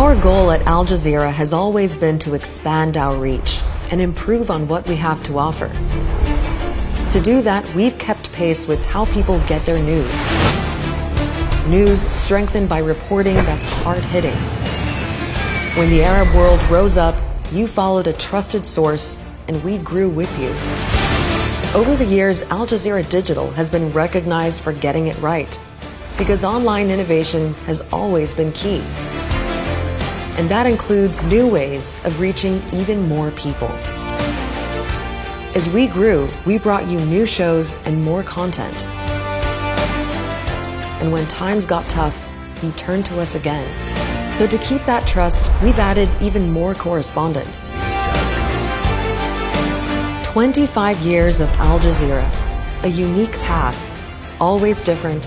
Our goal at Al Jazeera has always been to expand our reach and improve on what we have to offer. To do that, we've kept pace with how people get their news. News strengthened by reporting that's hard-hitting. When the Arab world rose up, you followed a trusted source, and we grew with you. Over the years, Al Jazeera Digital has been recognized for getting it right, because online innovation has always been key. And that includes new ways of reaching even more people. As we grew, we brought you new shows and more content. And when times got tough, you turned to us again. So to keep that trust, we've added even more correspondents. 25 years of Al Jazeera, a unique path, always different,